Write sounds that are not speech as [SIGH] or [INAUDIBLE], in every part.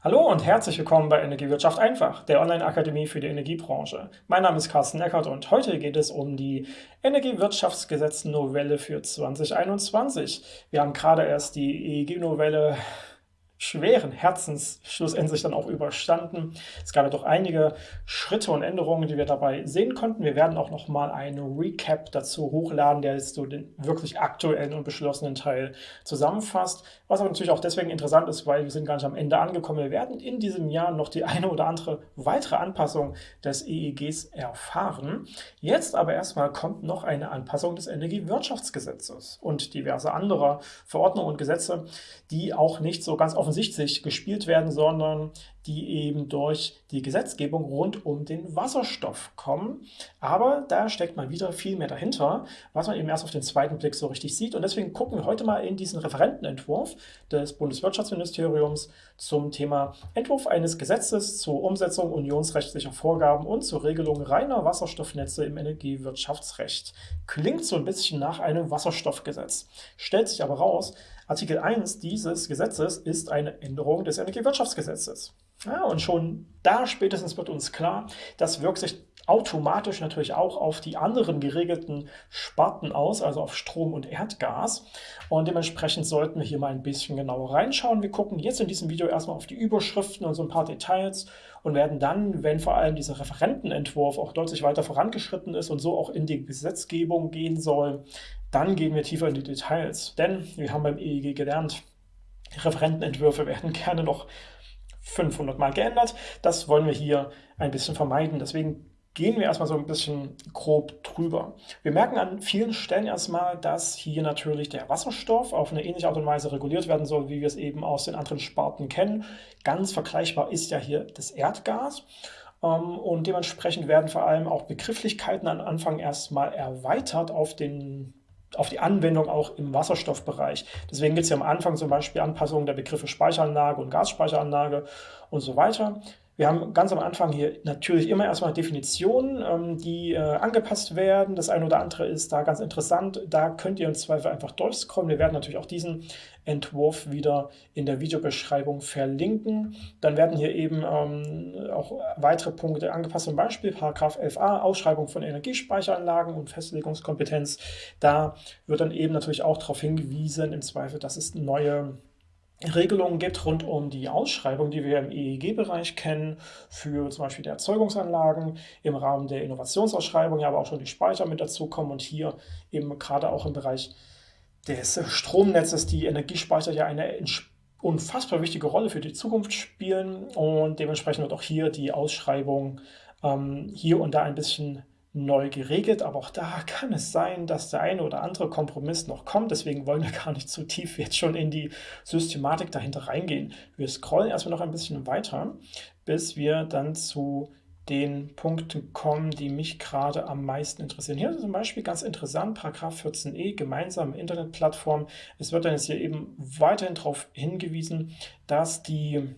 Hallo und herzlich willkommen bei Energiewirtschaft einfach, der Online-Akademie für die Energiebranche. Mein Name ist Carsten Eckert und heute geht es um die Energiewirtschaftsgesetz-Novelle für 2021. Wir haben gerade erst die EEG-Novelle schweren Herzens schlussendlich dann auch überstanden. Es gab ja doch einige Schritte und Änderungen, die wir dabei sehen konnten. Wir werden auch nochmal einen Recap dazu hochladen, der jetzt so den wirklich aktuellen und beschlossenen Teil zusammenfasst. Was aber natürlich auch deswegen interessant ist, weil wir sind gar nicht am Ende angekommen. Wir werden in diesem Jahr noch die eine oder andere weitere Anpassung des EEGs erfahren. Jetzt aber erstmal kommt noch eine Anpassung des Energiewirtschaftsgesetzes und diverse andere Verordnungen und Gesetze, die auch nicht so ganz offen offensichtlich gespielt werden, sondern die eben durch die Gesetzgebung rund um den Wasserstoff kommen. Aber da steckt mal wieder viel mehr dahinter, was man eben erst auf den zweiten Blick so richtig sieht. Und deswegen gucken wir heute mal in diesen Referentenentwurf des Bundeswirtschaftsministeriums zum Thema Entwurf eines Gesetzes zur Umsetzung unionsrechtlicher Vorgaben und zur Regelung reiner Wasserstoffnetze im Energiewirtschaftsrecht. Klingt so ein bisschen nach einem Wasserstoffgesetz, stellt sich aber raus, Artikel 1 dieses Gesetzes ist eine Änderung des Energiewirtschaftsgesetzes. Ja, und schon da spätestens wird uns klar, das wirkt sich automatisch natürlich auch auf die anderen geregelten Sparten aus, also auf Strom und Erdgas. Und dementsprechend sollten wir hier mal ein bisschen genauer reinschauen. Wir gucken jetzt in diesem Video erstmal auf die Überschriften und so ein paar Details und werden dann, wenn vor allem dieser Referentenentwurf auch deutlich weiter vorangeschritten ist und so auch in die Gesetzgebung gehen soll, dann gehen wir tiefer in die Details. Denn wir haben beim EEG gelernt, Referentenentwürfe werden gerne noch 500 Mal geändert. Das wollen wir hier ein bisschen vermeiden. Deswegen gehen wir erstmal so ein bisschen grob drüber. Wir merken an vielen Stellen erstmal, dass hier natürlich der Wasserstoff auf eine ähnliche Art und Weise reguliert werden soll, wie wir es eben aus den anderen Sparten kennen. Ganz vergleichbar ist ja hier das Erdgas. Ähm, und dementsprechend werden vor allem auch Begrifflichkeiten am Anfang erstmal erweitert auf den auf die Anwendung auch im Wasserstoffbereich. Deswegen gibt es ja am Anfang zum Beispiel Anpassungen der Begriffe Speicheranlage und Gasspeicheranlage und so weiter. Wir haben ganz am Anfang hier natürlich immer erstmal Definitionen, ähm, die äh, angepasst werden. Das eine oder andere ist da ganz interessant. Da könnt ihr im Zweifel einfach durchscrollen. Wir werden natürlich auch diesen Entwurf wieder in der Videobeschreibung verlinken. Dann werden hier eben ähm, auch weitere Punkte angepasst, zum Beispiel Paragraph 11a, Ausschreibung von Energiespeicheranlagen und Festlegungskompetenz. Da wird dann eben natürlich auch darauf hingewiesen, im Zweifel, dass es neue Regelungen gibt rund um die Ausschreibung, die wir im EEG-Bereich kennen, für zum Beispiel die Erzeugungsanlagen, im Rahmen der Innovationsausschreibung, ja aber auch schon die Speicher mit dazukommen und hier eben gerade auch im Bereich des Stromnetzes die Energiespeicher ja eine unfassbar wichtige Rolle für die Zukunft spielen und dementsprechend wird auch hier die Ausschreibung ähm, hier und da ein bisschen neu geregelt, aber auch da kann es sein, dass der eine oder andere Kompromiss noch kommt. Deswegen wollen wir gar nicht zu tief jetzt schon in die Systematik dahinter reingehen. Wir scrollen erstmal noch ein bisschen weiter, bis wir dann zu den Punkten kommen, die mich gerade am meisten interessieren. Hier zum Beispiel ganz interessant, Paragraph 14e, gemeinsame Internetplattform. Es wird dann jetzt hier eben weiterhin darauf hingewiesen, dass die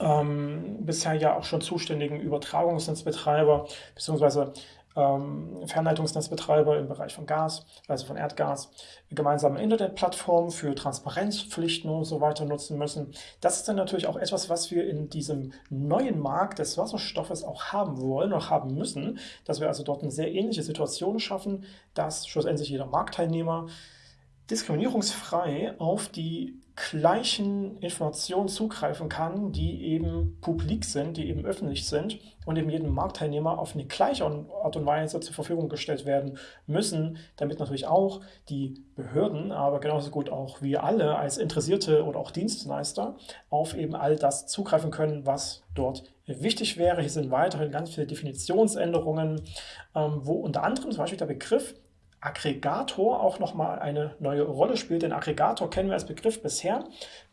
ähm, bisher ja auch schon zuständigen Übertragungsnetzbetreiber bzw ähm, Fernleitungsnetzbetreiber im Bereich von Gas, also von Erdgas, gemeinsame Internetplattformen für Transparenzpflichten und so weiter nutzen müssen. Das ist dann natürlich auch etwas, was wir in diesem neuen Markt des Wasserstoffes auch haben wollen oder haben müssen, dass wir also dort eine sehr ähnliche Situation schaffen, dass schlussendlich jeder Marktteilnehmer diskriminierungsfrei auf die gleichen Informationen zugreifen kann, die eben publik sind, die eben öffentlich sind und eben jedem Marktteilnehmer auf eine gleiche Art und Weise zur Verfügung gestellt werden müssen, damit natürlich auch die Behörden, aber genauso gut auch wir alle als Interessierte oder auch Dienstleister auf eben all das zugreifen können, was dort wichtig wäre. Hier sind weiterhin ganz viele Definitionsänderungen, ähm, wo unter anderem zum Beispiel der Begriff Aggregator auch nochmal eine neue Rolle spielt. Den Aggregator kennen wir als Begriff bisher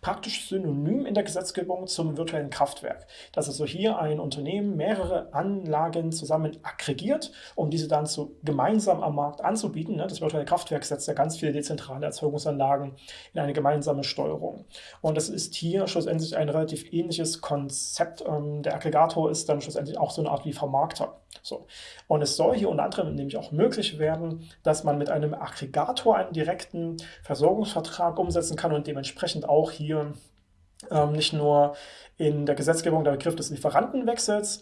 praktisch synonym in der Gesetzgebung zum virtuellen Kraftwerk. Dass also hier ein Unternehmen mehrere Anlagen zusammen aggregiert, um diese dann zu, gemeinsam am Markt anzubieten. Ne? Das virtuelle Kraftwerk setzt ja ganz viele dezentrale Erzeugungsanlagen in eine gemeinsame Steuerung. Und das ist hier schlussendlich ein relativ ähnliches Konzept. Ähm, der Aggregator ist dann schlussendlich auch so eine Art wie Vermarkter. So. Und es soll hier unter anderem nämlich auch möglich werden, dass man mit einem Aggregator einen direkten Versorgungsvertrag umsetzen kann und dementsprechend auch hier ähm, nicht nur in der Gesetzgebung der Begriff des Lieferantenwechsels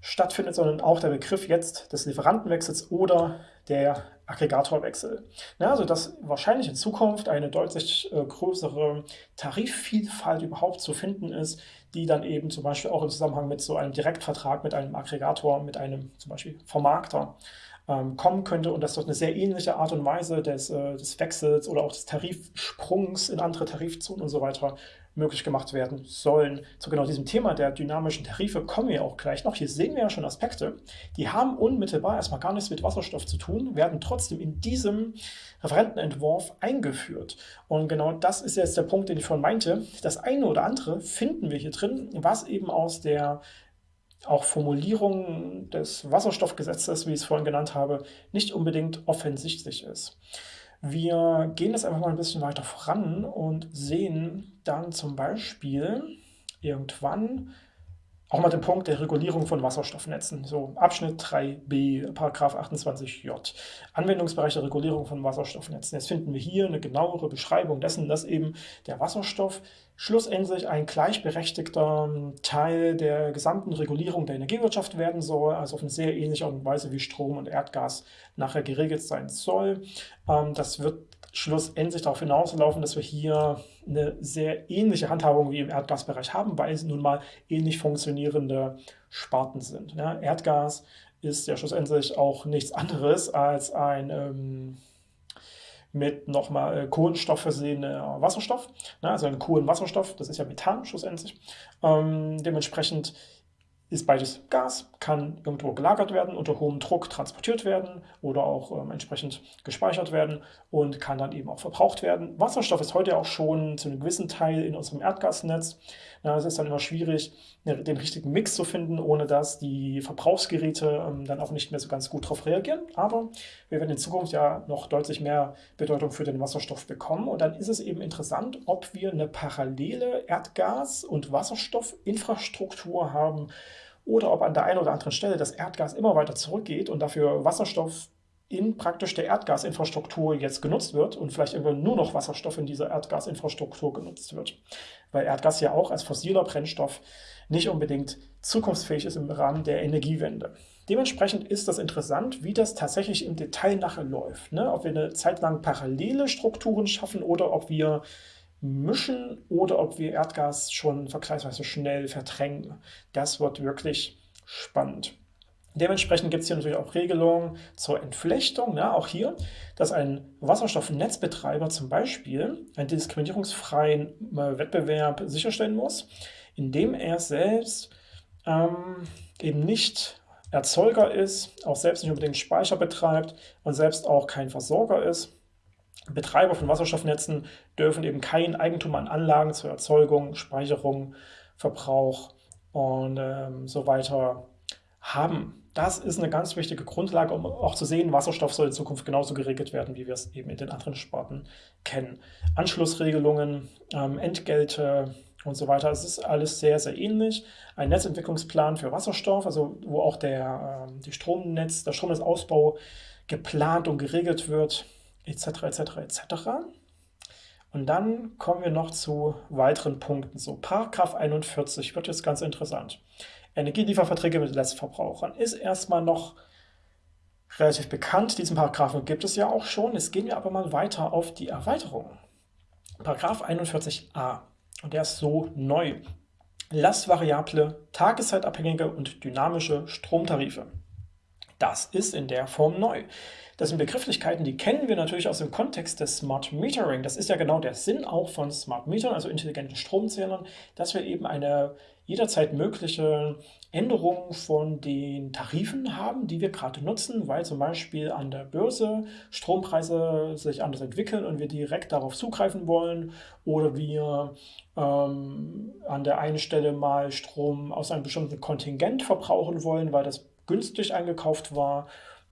stattfindet, sondern auch der Begriff jetzt des Lieferantenwechsels oder der Aggregatorwechsel. Ja, also dass wahrscheinlich in Zukunft eine deutlich äh, größere Tarifvielfalt überhaupt zu finden ist, die dann eben zum Beispiel auch im Zusammenhang mit so einem Direktvertrag mit einem Aggregator, mit einem zum Beispiel Vermarkter ähm, kommen könnte und dass dort eine sehr ähnliche Art und Weise des, äh, des Wechsels oder auch des Tarifsprungs in andere Tarifzonen und so weiter möglich gemacht werden sollen. Zu genau diesem Thema der dynamischen Tarife kommen wir auch gleich noch. Hier sehen wir ja schon Aspekte, die haben unmittelbar erstmal gar nichts mit Wasserstoff zu tun, werden trotzdem in diesem Referentenentwurf eingeführt. Und genau das ist jetzt der Punkt, den ich vorhin meinte. Das eine oder andere finden wir hier drin, was eben aus der auch Formulierung des Wasserstoffgesetzes, wie ich es vorhin genannt habe, nicht unbedingt offensichtlich ist. Wir gehen jetzt einfach mal ein bisschen weiter voran und sehen dann zum Beispiel irgendwann auch mal den Punkt der Regulierung von Wasserstoffnetzen. So Abschnitt 3b, Paragraph 28j. Anwendungsbereich der Regulierung von Wasserstoffnetzen. Jetzt finden wir hier eine genauere Beschreibung dessen, dass eben der Wasserstoff schlussendlich ein gleichberechtigter Teil der gesamten Regulierung der Energiewirtschaft werden soll, also auf eine sehr ähnliche Art und Weise wie Strom und Erdgas nachher geregelt sein soll. Ähm, das wird schlussendlich darauf hinauslaufen, dass wir hier eine sehr ähnliche Handhabung wie im Erdgasbereich haben, weil es nun mal ähnlich funktionierende Sparten sind. Ja, Erdgas ist ja schlussendlich auch nichts anderes als ein ähm, mit nochmal äh, Kohlenstoff versehener Wasserstoff, ne, also ein Kohlenwasserstoff, das ist ja Methan schlussendlich. Ähm, dementsprechend ist beides Gas, kann irgendwo gelagert werden, unter hohem Druck transportiert werden oder auch ähm, entsprechend gespeichert werden und kann dann eben auch verbraucht werden. Wasserstoff ist heute auch schon zu einem gewissen Teil in unserem Erdgasnetz. Es ist dann immer schwierig, ne, den richtigen Mix zu finden, ohne dass die Verbrauchsgeräte ähm, dann auch nicht mehr so ganz gut darauf reagieren. Aber wir werden in Zukunft ja noch deutlich mehr Bedeutung für den Wasserstoff bekommen und dann ist es eben interessant, ob wir eine parallele Erdgas- und Wasserstoffinfrastruktur haben, oder ob an der einen oder anderen Stelle das Erdgas immer weiter zurückgeht und dafür Wasserstoff in praktisch der Erdgasinfrastruktur jetzt genutzt wird und vielleicht irgendwann nur noch Wasserstoff in dieser Erdgasinfrastruktur genutzt wird. Weil Erdgas ja auch als fossiler Brennstoff nicht unbedingt zukunftsfähig ist im Rahmen der Energiewende. Dementsprechend ist das interessant, wie das tatsächlich im Detail nachher läuft. Ne? Ob wir eine Zeit lang parallele Strukturen schaffen oder ob wir mischen oder ob wir Erdgas schon vergleichsweise schnell verdrängen. Das wird wirklich spannend. Dementsprechend gibt es hier natürlich auch Regelungen zur Entflechtung. Ja, auch hier, dass ein Wasserstoffnetzbetreiber zum Beispiel einen diskriminierungsfreien äh, Wettbewerb sicherstellen muss, indem er selbst ähm, eben nicht Erzeuger ist, auch selbst nicht unbedingt Speicher betreibt und selbst auch kein Versorger ist Betreiber von Wasserstoffnetzen dürfen eben kein Eigentum an Anlagen zur Erzeugung, Speicherung, Verbrauch und ähm, so weiter haben. Das ist eine ganz wichtige Grundlage, um auch zu sehen, Wasserstoff soll in Zukunft genauso geregelt werden, wie wir es eben in den anderen Sparten kennen. Anschlussregelungen, ähm, Entgelte und so weiter, es ist alles sehr, sehr ähnlich. Ein Netzentwicklungsplan für Wasserstoff, also wo auch der, äh, die Stromnetz, der Stromnetzausbau geplant und geregelt wird, etc. etc. etc. Und dann kommen wir noch zu weiteren Punkten. So, Paragraph 41 wird jetzt ganz interessant. Energielieferverträge mit Letztverbrauchern ist erstmal noch relativ bekannt. Diesen Paragraphen gibt es ja auch schon. Jetzt gehen wir aber mal weiter auf die Erweiterung. Paragraph 41a. Und der ist so neu. Lastvariable, tageszeitabhängige und dynamische Stromtarife. Das ist in der Form neu. Das sind Begrifflichkeiten, die kennen wir natürlich aus dem Kontext des Smart Metering. Das ist ja genau der Sinn auch von Smart Metern, also intelligenten Stromzählern, dass wir eben eine jederzeit mögliche Änderung von den Tarifen haben, die wir gerade nutzen, weil zum Beispiel an der Börse Strompreise sich anders entwickeln und wir direkt darauf zugreifen wollen oder wir ähm, an der einen Stelle mal Strom aus einem bestimmten Kontingent verbrauchen wollen, weil das günstig eingekauft war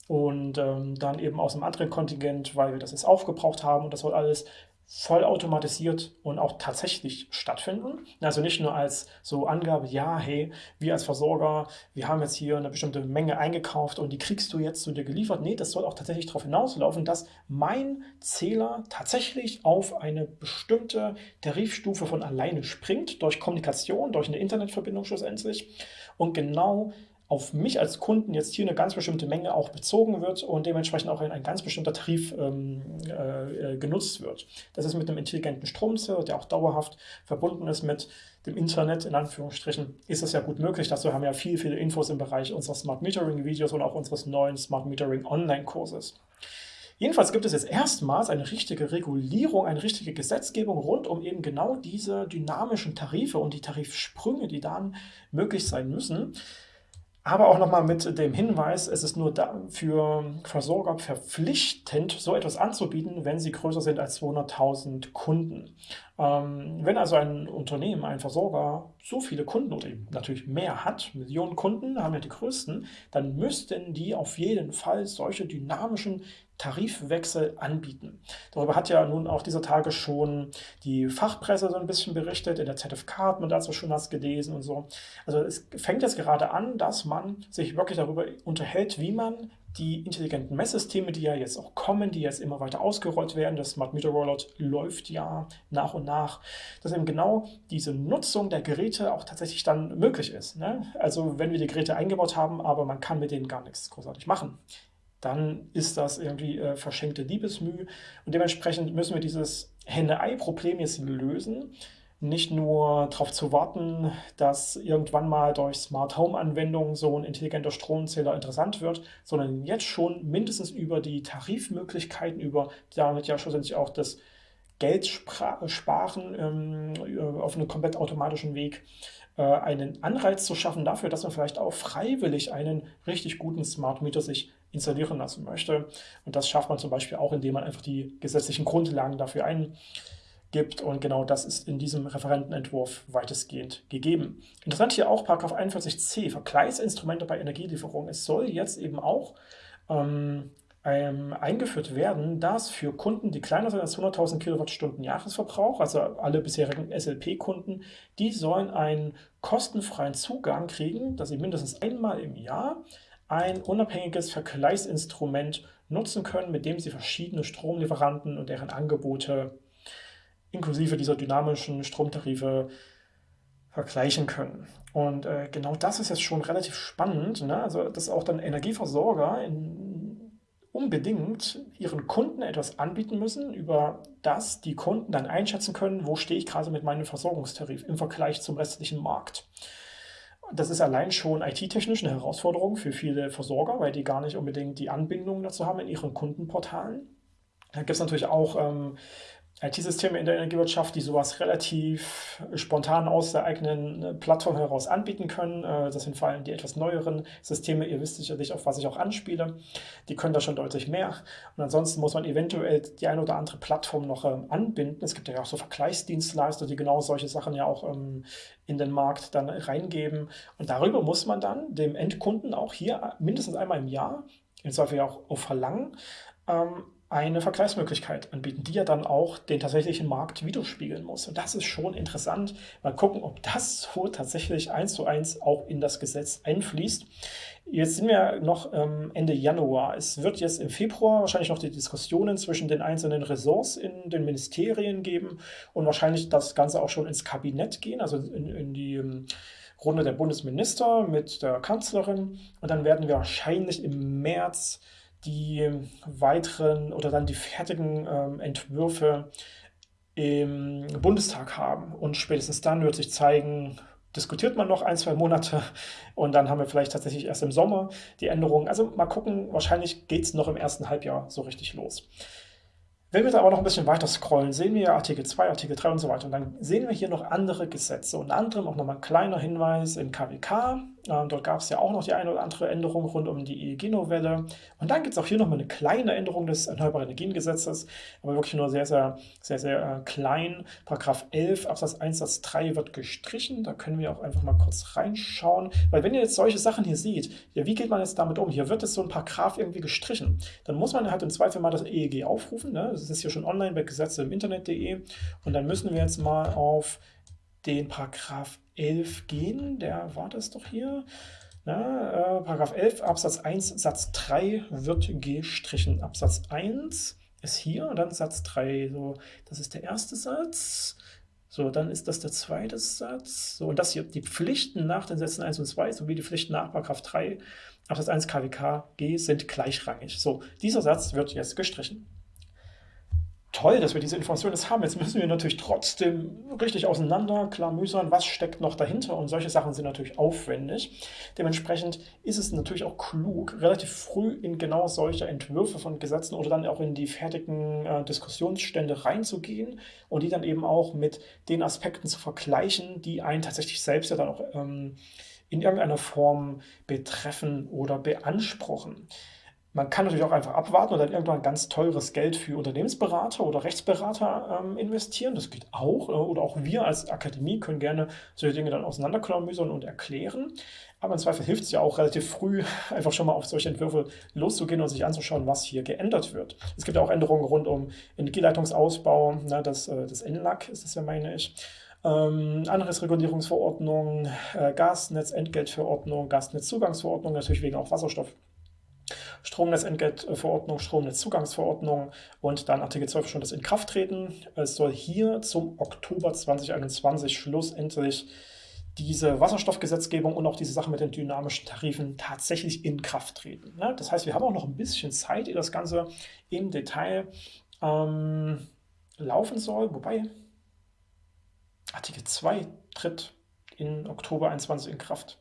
und ähm, dann eben aus einem anderen Kontingent, weil wir das jetzt aufgebraucht haben und das soll alles vollautomatisiert und auch tatsächlich stattfinden. Also nicht nur als so Angabe, ja, hey, wir als Versorger, wir haben jetzt hier eine bestimmte Menge eingekauft und die kriegst du jetzt zu dir geliefert. Nee, das soll auch tatsächlich darauf hinauslaufen, dass mein Zähler tatsächlich auf eine bestimmte Tarifstufe von alleine springt, durch Kommunikation, durch eine Internetverbindung schlussendlich. Und genau auf mich als Kunden jetzt hier eine ganz bestimmte Menge auch bezogen wird und dementsprechend auch ein, ein ganz bestimmter Tarif ähm, äh, genutzt wird. Das ist mit einem intelligenten Stromzähler, der auch dauerhaft verbunden ist mit dem Internet, in Anführungsstrichen, ist das ja gut möglich. Dazu haben wir ja viele, viele Infos im Bereich unserer Smart Metering Videos und auch unseres neuen Smart Metering Online-Kurses. Jedenfalls gibt es jetzt erstmals eine richtige Regulierung, eine richtige Gesetzgebung rund um eben genau diese dynamischen Tarife und die Tarifsprünge, die dann möglich sein müssen. Aber auch nochmal mit dem Hinweis, es ist nur für Versorger verpflichtend, so etwas anzubieten, wenn sie größer sind als 200.000 Kunden. Ähm, wenn also ein Unternehmen, ein Versorger so viele Kunden oder eben natürlich mehr hat, Millionen Kunden haben ja die größten, dann müssten die auf jeden Fall solche dynamischen Tarifwechsel anbieten. Darüber hat ja nun auch dieser Tage schon die Fachpresse so ein bisschen berichtet, in der ZFK hat man dazu schon was gelesen und so. Also es fängt jetzt gerade an, dass man sich wirklich darüber unterhält, wie man die intelligenten Messsysteme, die ja jetzt auch kommen, die jetzt immer weiter ausgerollt werden, das Smart Meter Rollout läuft ja nach und nach, dass eben genau diese Nutzung der Geräte auch tatsächlich dann möglich ist. Ne? Also wenn wir die Geräte eingebaut haben, aber man kann mit denen gar nichts großartig machen dann ist das irgendwie äh, verschenkte Liebesmüh. Und dementsprechend müssen wir dieses Henne-Ei-Problem jetzt lösen. Nicht nur darauf zu warten, dass irgendwann mal durch Smart Home-Anwendungen so ein intelligenter Stromzähler interessant wird, sondern jetzt schon mindestens über die Tarifmöglichkeiten, über damit ja schlussendlich auch das Geld sparen ähm, auf einem komplett automatischen Weg äh, einen Anreiz zu schaffen dafür, dass man vielleicht auch freiwillig einen richtig guten Smart Meter sich installieren lassen möchte. Und das schafft man zum Beispiel auch, indem man einfach die gesetzlichen Grundlagen dafür eingibt. Und genau das ist in diesem Referentenentwurf weitestgehend gegeben. Interessant hier auch 41c, Vergleichsinstrumente bei Energielieferung. Es soll jetzt eben auch ähm, ähm, eingeführt werden, dass für Kunden, die kleiner sind als 100.000 Kilowattstunden Jahresverbrauch, also alle bisherigen SLP-Kunden, die sollen einen kostenfreien Zugang kriegen, dass sie mindestens einmal im Jahr ein unabhängiges Vergleichsinstrument nutzen können, mit dem Sie verschiedene Stromlieferanten und deren Angebote inklusive dieser dynamischen Stromtarife vergleichen können. Und äh, genau das ist jetzt schon relativ spannend, ne? also dass auch dann Energieversorger in, unbedingt ihren Kunden etwas anbieten müssen, über das die Kunden dann einschätzen können, wo stehe ich gerade mit meinem Versorgungstarif im Vergleich zum restlichen Markt. Das ist allein schon IT-technisch eine Herausforderung für viele Versorger, weil die gar nicht unbedingt die Anbindung dazu haben in ihren Kundenportalen. Da gibt es natürlich auch ähm, IT-Systeme in der Energiewirtschaft, die sowas relativ spontan aus der eigenen äh, Plattform heraus anbieten können. Äh, das sind vor allem die etwas neueren Systeme. Ihr wisst sicherlich, auf was ich auch anspiele. Die können da schon deutlich mehr. Und ansonsten muss man eventuell die eine oder andere Plattform noch ähm, anbinden. Es gibt ja auch so Vergleichsdienstleister, die genau solche Sachen ja auch ähm, in den Markt dann reingeben. Und darüber muss man dann dem Endkunden auch hier mindestens einmal im Jahr, im Zweifel auch auf Verlangen, ähm, eine Vergleichsmöglichkeit anbieten, die ja dann auch den tatsächlichen Markt widerspiegeln muss. Und das ist schon interessant. Mal gucken, ob das so tatsächlich eins zu eins auch in das Gesetz einfließt. Jetzt sind wir noch ähm, Ende Januar. Es wird jetzt im Februar wahrscheinlich noch die Diskussionen zwischen den einzelnen Ressorts in den Ministerien geben und wahrscheinlich das Ganze auch schon ins Kabinett gehen, also in, in die ähm, Runde der Bundesminister mit der Kanzlerin. Und dann werden wir wahrscheinlich im März die weiteren oder dann die fertigen ähm, Entwürfe im Bundestag haben. Und spätestens dann wird sich zeigen, diskutiert man noch ein, zwei Monate [LAUGHS] und dann haben wir vielleicht tatsächlich erst im Sommer die Änderungen. Also mal gucken, wahrscheinlich geht es noch im ersten Halbjahr so richtig los. Wenn wir da aber noch ein bisschen weiter scrollen, sehen wir Artikel 2, Artikel 3 und so weiter. Und dann sehen wir hier noch andere Gesetze. Unter anderem auch nochmal ein kleiner Hinweis im KWK. Ähm, dort gab es ja auch noch die eine oder andere Änderung rund um die EEG-Novelle. Und dann gibt es auch hier nochmal eine kleine Änderung des Erneuerbaren Energiengesetzes, aber wirklich nur sehr, sehr, sehr, sehr äh, klein. Paragraph 11 Absatz 1 Satz 3 wird gestrichen. Da können wir auch einfach mal kurz reinschauen. Weil wenn ihr jetzt solche Sachen hier seht, ja, wie geht man jetzt damit um? Hier wird jetzt so ein Paragraph irgendwie gestrichen. Dann muss man halt im Zweifel mal das EEG aufrufen. Ne? Das ist hier schon online bei Gesetze im Internet.de. Und dann müssen wir jetzt mal auf den Paragraph 11 gehen. Der war das doch hier. Na, äh, Paragraph 11 Absatz 1 Satz 3 wird gestrichen. Absatz 1 ist hier und dann Satz 3. So, das ist der erste Satz. So, dann ist das der zweite Satz. So, und das hier, die Pflichten nach den Sätzen 1 und 2 sowie die Pflichten nach Paragraph 3 Absatz 1 KWK G sind gleichrangig. So, dieser Satz wird jetzt gestrichen toll, dass wir diese Informationen jetzt haben. Jetzt müssen wir natürlich trotzdem richtig auseinander klamüsern, was steckt noch dahinter. Und solche Sachen sind natürlich aufwendig. Dementsprechend ist es natürlich auch klug, relativ früh in genau solche Entwürfe von Gesetzen oder dann auch in die fertigen äh, Diskussionsstände reinzugehen und die dann eben auch mit den Aspekten zu vergleichen, die einen tatsächlich selbst ja dann auch ähm, in irgendeiner Form betreffen oder beanspruchen. Man kann natürlich auch einfach abwarten und dann irgendwann ganz teures Geld für Unternehmensberater oder Rechtsberater ähm, investieren. Das geht auch. Äh, oder auch wir als Akademie können gerne solche Dinge dann auseinanderklamüsern und erklären. Aber im Zweifel hilft es ja auch relativ früh, [LAUGHS] einfach schon mal auf solche Entwürfe loszugehen und sich anzuschauen, was hier geändert wird. Es gibt auch Änderungen rund um Energieleitungsausbau, ne, das, äh, das NLAG ist das ja, meine ich. Ähm, Anreizregulierungsverordnung, äh, Gasnetzentgeltverordnung, Gasnetzzugangsverordnung, natürlich wegen auch Wasserstoff Stromnetzentgeltverordnung, Stromnetzzugangsverordnung und dann Artikel 12 schon das Inkrafttreten. Es soll hier zum Oktober 2021 schlussendlich diese Wasserstoffgesetzgebung und auch diese Sache mit den dynamischen Tarifen tatsächlich in Kraft treten. Ne? Das heißt, wir haben auch noch ein bisschen Zeit, ehe das Ganze im Detail ähm, laufen soll. Wobei Artikel 2 tritt in Oktober 2021 in Kraft.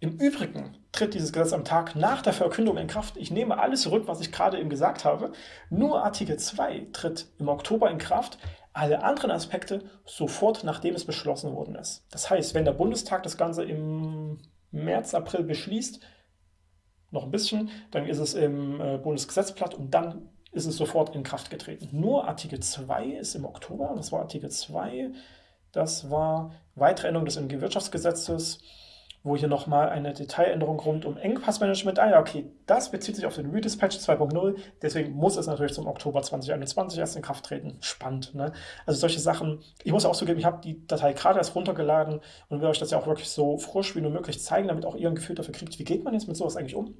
Im Übrigen tritt dieses Gesetz am Tag nach der Verkündung in Kraft. Ich nehme alles zurück, was ich gerade eben gesagt habe. Nur Artikel 2 tritt im Oktober in Kraft, alle anderen Aspekte sofort, nachdem es beschlossen worden ist. Das heißt, wenn der Bundestag das Ganze im März, April beschließt, noch ein bisschen, dann ist es im äh, Bundesgesetzblatt und dann ist es sofort in Kraft getreten. Nur Artikel 2 ist im Oktober, das war Artikel 2, das war weitere Änderung des Energiewirtschaftsgesetzes, wo hier nochmal eine Detailänderung rund um Engpassmanagement, ah ja, okay, das bezieht sich auf den Redispatch 2.0, deswegen muss es natürlich zum Oktober 2021 erst in Kraft treten. Spannend, ne? Also solche Sachen, ich muss auch zugeben, ich habe die Datei gerade erst runtergeladen und will euch das ja auch wirklich so frisch wie nur möglich zeigen, damit auch ihr ein Gefühl dafür kriegt, wie geht man jetzt mit sowas eigentlich um.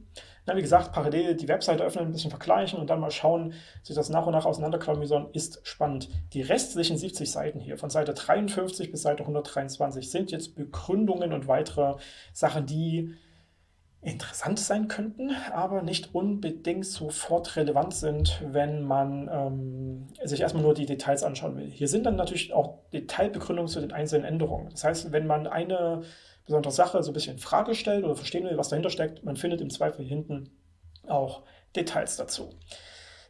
Na, wie gesagt, parallel die Webseite öffnen, ein bisschen vergleichen und dann mal schauen, sich das nach und nach auseinanderklamüsern, ist spannend. Die restlichen 70 Seiten hier, von Seite 53 bis Seite 123, sind jetzt Begründungen und weitere Sachen, die interessant sein könnten, aber nicht unbedingt sofort relevant sind, wenn man ähm, sich erstmal nur die Details anschauen will. Hier sind dann natürlich auch Detailbegründungen zu den einzelnen Änderungen. Das heißt, wenn man eine besondere Sache so ein bisschen in Frage stellt oder verstehen will, was dahinter steckt, man findet im Zweifel hinten auch Details dazu.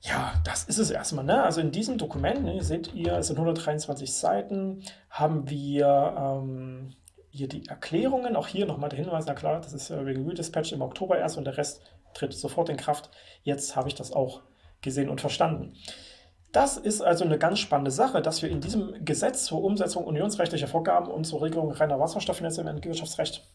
Ja, das ist es erstmal. Ne? Also in diesem Dokument, ne, seht ihr, es sind 123 Seiten, haben wir ähm, hier die Erklärungen, auch hier nochmal der Hinweis, na klar, das ist wegen Redispatch im Oktober erst und der Rest tritt sofort in Kraft. Jetzt habe ich das auch gesehen und verstanden. Das ist also eine ganz spannende Sache, dass wir in diesem Gesetz zur Umsetzung unionsrechtlicher Vorgaben und zur Regelung reiner Wasserstoffnetze im Energiewirtschaftsrecht,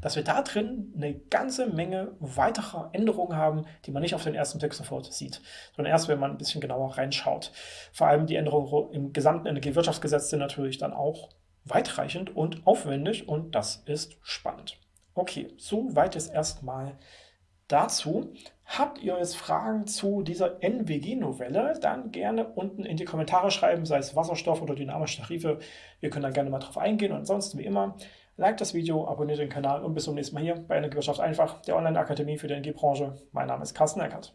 dass wir da drin eine ganze Menge weiterer Änderungen haben, die man nicht auf den ersten Blick sofort sieht, sondern erst, wenn man ein bisschen genauer reinschaut. Vor allem die Änderungen im gesamten Energiewirtschaftsgesetz sind natürlich dann auch weitreichend und aufwendig und das ist spannend. Okay, so weit jetzt erstmal dazu. Habt ihr jetzt Fragen zu dieser NWG-Novelle, dann gerne unten in die Kommentare schreiben, sei es Wasserstoff oder dynamische Tarife. Wir können dann gerne mal drauf eingehen und ansonsten wie immer, like das Video, abonniert den Kanal und bis zum nächsten Mal hier bei Energiewirtschaft einfach, der Online-Akademie für die Energiebranche. Mein Name ist Carsten Eckert.